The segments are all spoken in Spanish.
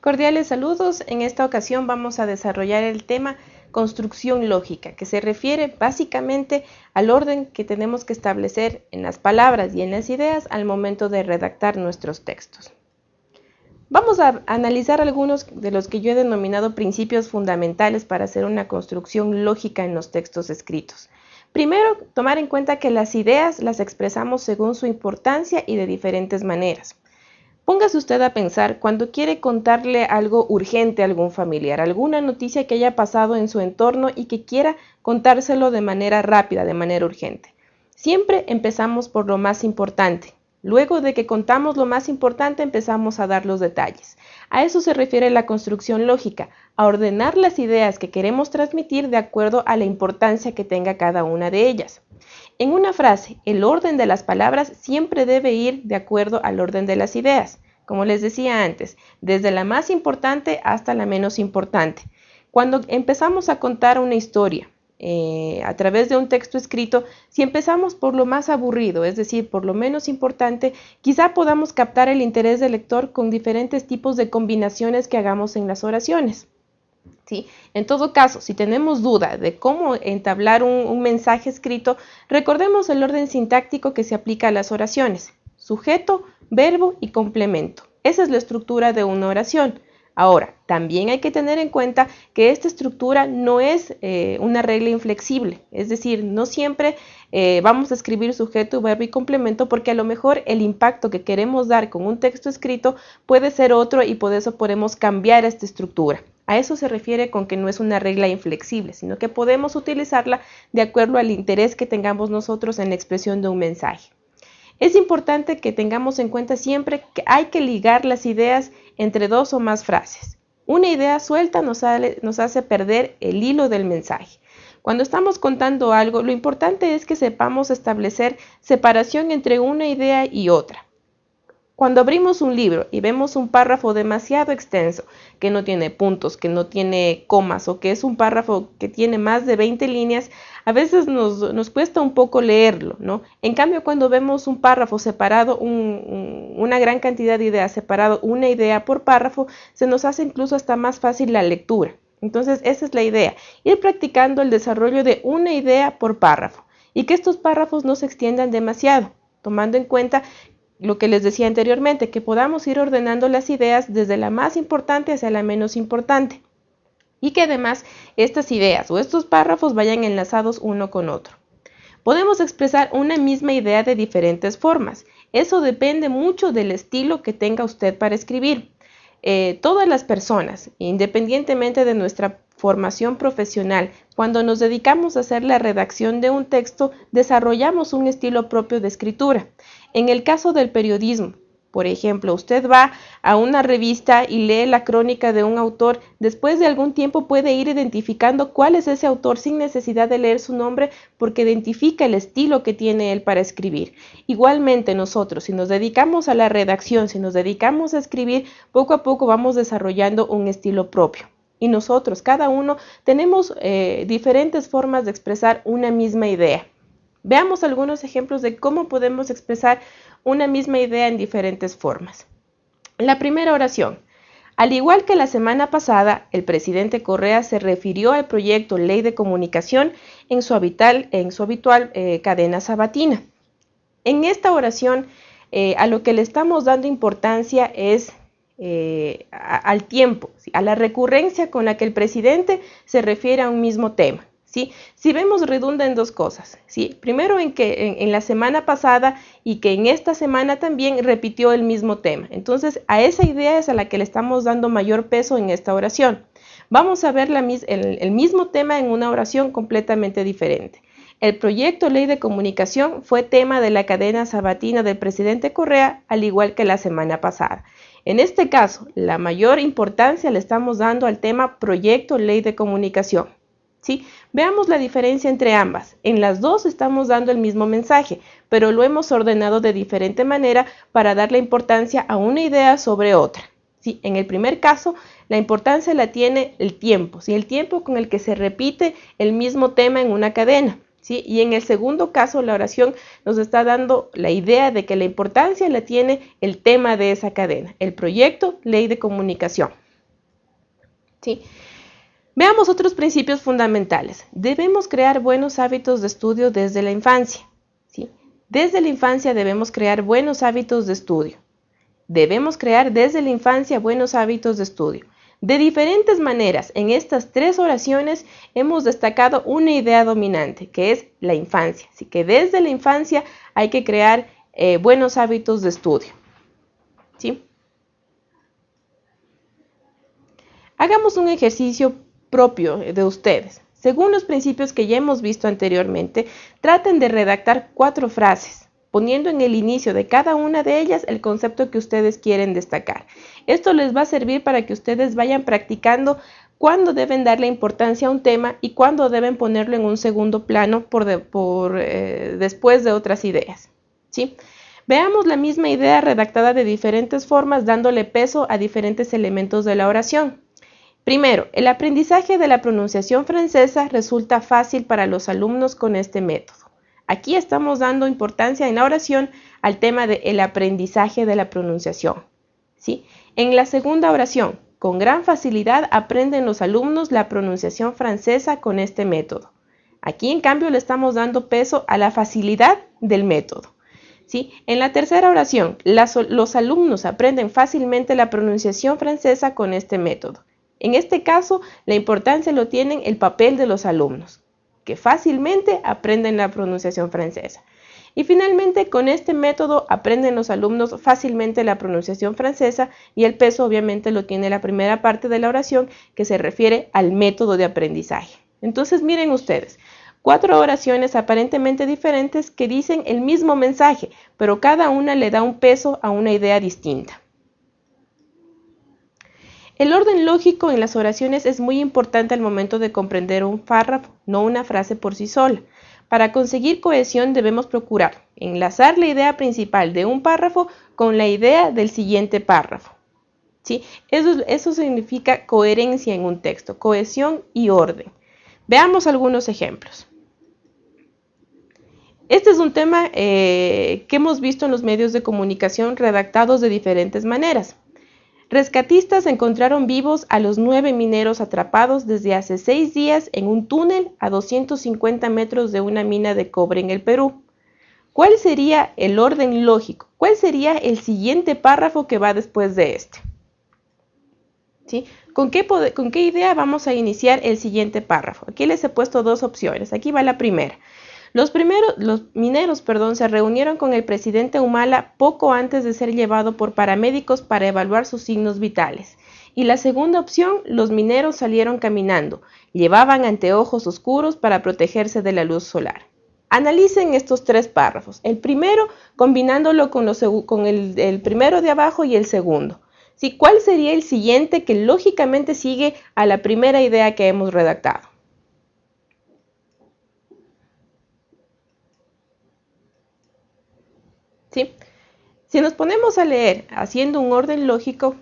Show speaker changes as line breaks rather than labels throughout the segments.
Cordiales saludos. En esta ocasión vamos a desarrollar el tema construcción lógica, que se refiere básicamente al orden que tenemos que establecer en las palabras y en las ideas al momento de redactar nuestros textos. Vamos a analizar algunos de los que yo he denominado principios fundamentales para hacer una construcción lógica en los textos escritos. Primero, tomar en cuenta que las ideas las expresamos según su importancia y de diferentes maneras. Póngase usted a pensar cuando quiere contarle algo urgente a algún familiar, alguna noticia que haya pasado en su entorno y que quiera contárselo de manera rápida, de manera urgente. Siempre empezamos por lo más importante, Luego de que contamos lo más importante empezamos a dar los detalles. A eso se refiere la construcción lógica, a ordenar las ideas que queremos transmitir de acuerdo a la importancia que tenga cada una de ellas. En una frase, el orden de las palabras siempre debe ir de acuerdo al orden de las ideas, como les decía antes, desde la más importante hasta la menos importante. Cuando empezamos a contar una historia, eh, a través de un texto escrito, si empezamos por lo más aburrido, es decir, por lo menos importante, quizá podamos captar el interés del lector con diferentes tipos de combinaciones que hagamos en las oraciones. En todo caso, si tenemos duda de cómo entablar un, un mensaje escrito, recordemos el orden sintáctico que se aplica a las oraciones. Sujeto, verbo y complemento. Esa es la estructura de una oración. Ahora, también hay que tener en cuenta que esta estructura no es eh, una regla inflexible, es decir, no siempre eh, vamos a escribir sujeto, verbo y complemento porque a lo mejor el impacto que queremos dar con un texto escrito puede ser otro y por eso podemos cambiar esta estructura. A eso se refiere con que no es una regla inflexible, sino que podemos utilizarla de acuerdo al interés que tengamos nosotros en la expresión de un mensaje. Es importante que tengamos en cuenta siempre que hay que ligar las ideas entre dos o más frases. Una idea suelta nos, hace perder el hilo del mensaje. Cuando estamos contando algo, lo importante es que sepamos establecer separación entre una idea y otra. Cuando abrimos un libro y vemos un párrafo demasiado extenso, que no tiene puntos, que no tiene comas o que es un párrafo que tiene más de 20 líneas, a veces nos, cuesta un poco leerlo, ¿no? En cambio, cuando vemos un párrafo separado, una gran cantidad de ideas separado, una idea por párrafo, se nos hace incluso hasta más fácil la lectura. Entonces, esa es la idea, ir practicando el desarrollo de una idea por párrafo y que estos párrafos no se extiendan demasiado tomando en cuenta lo que les decía anteriormente, que podamos ir ordenando las ideas desde la más importante hacia la menos importante y que además estas ideas o estos párrafos vayan enlazados uno con otro. Podemos expresar una misma idea de diferentes formas. Eso depende mucho del estilo que tenga usted para escribir. Eh, todas las personas, independientemente de nuestra formación profesional, cuando nos dedicamos a hacer la redacción de un texto, desarrollamos un estilo propio de escritura. En el caso del periodismo, por ejemplo, usted va a una revista y lee la crónica de un autor, después de algún tiempo puede ir identificando cuál es ese autor sin necesidad de leer su nombre porque identifica el estilo que tiene él para escribir. Igualmente nosotros, si nos dedicamos a la redacción, si nos dedicamos a escribir, poco a poco vamos desarrollando un estilo propio. Y nosotros, cada uno, tenemos eh, diferentes formas de expresar una misma idea. Veamos algunos ejemplos de cómo podemos expresar una misma idea en diferentes formas. La primera oración. Al igual que la semana pasada, el presidente Correa se refirió al proyecto Ley de Comunicación en su habitual, en su habitual eh, cadena sabatina. En esta oración, eh, a lo que le estamos dando importancia es eh, al tiempo, a la recurrencia con la que el presidente se refiere a un mismo tema. Si vemos redunda en dos cosas, ¿sí? Primero en que en, la semana pasada y que en esta semana también repitió el mismo tema. Entonces, a esa idea es a la que le estamos dando mayor peso en esta oración. Vamos a ver el, mismo tema en una oración completamente diferente. El proyecto Ley de Comunicación fue tema de la cadena sabatina del presidente Correa, al igual que la semana pasada. En este caso, la mayor importancia le estamos dando al tema Proyecto Ley de Comunicación. ¿sí? Veamos la diferencia entre ambas. En las dos estamos dando el mismo mensaje, pero lo hemos ordenado de diferente manera para darle importancia a una idea sobre otra. ¿sí? En el primer caso, la importancia la tiene el tiempo, ¿sí? el tiempo con el que se repite el mismo tema en una cadena. ¿Sí? Y en el segundo caso, la oración nos está dando la idea de que la importancia la tiene el tema de esa cadena, el proyecto Ley de Comunicación. ¿sí? Veamos otros principios fundamentales. Debemos crear buenos hábitos de estudio desde la infancia. ¿sí? Desde la infancia debemos crear buenos hábitos de estudio. Debemos crear desde la infancia buenos hábitos de estudio. De diferentes maneras, en estas tres oraciones hemos destacado una idea dominante, que es la infancia. Así que desde la infancia hay que crear eh, buenos hábitos de estudio. ¿Sí? Hagamos un ejercicio propio de ustedes. Según los principios que ya hemos visto anteriormente, traten de redactar cuatro frases poniendo en el inicio de cada una de ellas el concepto que ustedes quieren destacar. Esto les va a servir para que ustedes vayan practicando cuándo deben darle importancia a un tema y cuándo deben ponerlo en un segundo plano por, eh, después de otras ideas. ¿sí? Veamos la misma idea redactada de diferentes formas dándole peso a diferentes elementos de la oración. Primero, el aprendizaje de la pronunciación francesa resulta fácil para los alumnos con este método. Aquí estamos dando importancia en la oración al tema del aprendizaje de la pronunciación. ¿sí? En la segunda oración, con gran facilidad aprenden los alumnos la pronunciación francesa con este método. Aquí, en cambio, le estamos dando peso a la facilidad del método. ¿sí? En la tercera oración, los alumnos aprenden fácilmente la pronunciación francesa con este método. En este caso, la importancia lo tienen el papel de los alumnos fácilmente aprenden la pronunciación francesa. Y finalmente, con este método aprenden los alumnos fácilmente la pronunciación francesa y el peso obviamente lo tiene la primera parte de la oración que se refiere al método de aprendizaje. Entonces, miren ustedes, cuatro oraciones aparentemente diferentes que dicen el mismo mensaje, pero cada una le da un peso a una idea distinta. El orden lógico en las oraciones es muy importante al momento de comprender un párrafo, no una frase por sí sola. Para conseguir cohesión debemos procurar enlazar la idea principal de un párrafo con la idea del siguiente párrafo. ¿Sí? Eso, eso significa coherencia en un texto, cohesión y orden. Veamos algunos ejemplos. Este es un tema eh, que hemos visto en los medios de comunicación redactados de diferentes maneras. Rescatistas encontraron vivos a los nueve mineros atrapados desde hace seis días en un túnel a 250 metros de una mina de cobre en el Perú. ¿Cuál sería el orden lógico? ¿Cuál sería el siguiente párrafo que va después de este? ¿Sí? ¿Con, qué ¿Con qué idea vamos a iniciar el siguiente párrafo? Aquí les he puesto dos opciones. Aquí va la primera. Los, primeros, los mineros perdón, se reunieron con el presidente Humala poco antes de ser llevado por paramédicos para evaluar sus signos vitales. Y la segunda opción, los mineros salieron caminando. Llevaban anteojos oscuros para protegerse de la luz solar. Analicen estos tres párrafos. El primero combinándolo con, el, primero de abajo y el segundo. ¿Sí? ¿Cuál sería el siguiente que lógicamente sigue a la primera idea que hemos redactado? Si nos ponemos a leer haciendo un orden lógico,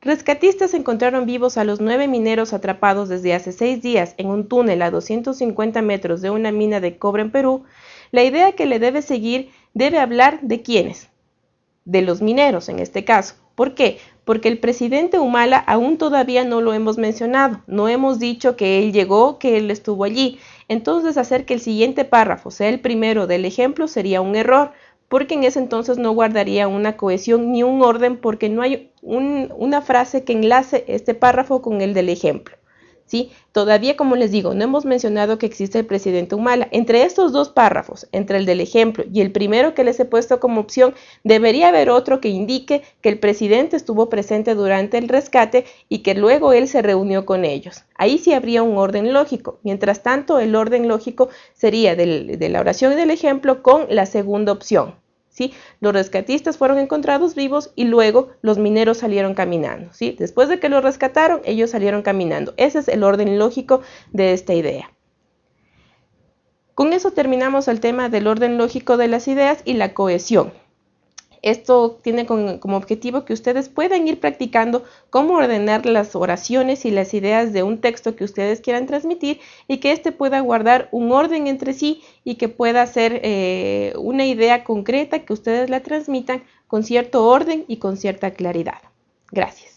rescatistas encontraron vivos a los nueve mineros atrapados desde hace seis días en un túnel a 250 metros de una mina de cobre en Perú, la idea que le debe seguir debe hablar de quiénes, de los mineros en este caso. ¿Por qué? Porque el presidente Humala aún todavía no lo hemos mencionado, no hemos dicho que él llegó, que él estuvo allí. Entonces hacer que el siguiente párrafo sea el primero del ejemplo sería un error, porque en ese entonces no guardaría una cohesión ni un orden porque no hay una frase que enlace este párrafo con el del ejemplo. ¿Sí? Todavía, como les digo, no hemos mencionado que existe el presidente Humala. Entre estos dos párrafos, entre el del ejemplo y el primero que les he puesto como opción, debería haber otro que indique que el presidente estuvo presente durante el rescate y que luego él se reunió con ellos. Ahí sí habría un orden lógico. Mientras tanto, el orden lógico sería de la oración y del ejemplo con la segunda opción. ¿Sí? Los rescatistas fueron encontrados vivos y luego los mineros salieron caminando, ¿sí? Después de que los rescataron, ellos salieron caminando. Ese es el orden lógico de esta idea. Con eso terminamos el tema del orden lógico de las ideas y la cohesión. Esto tiene como objetivo que ustedes puedan ir practicando cómo ordenar las oraciones y las ideas de un texto que ustedes quieran transmitir y que éste pueda guardar un orden entre sí y que pueda ser eh, una idea concreta que ustedes la transmitan con cierto orden y con cierta claridad. Gracias.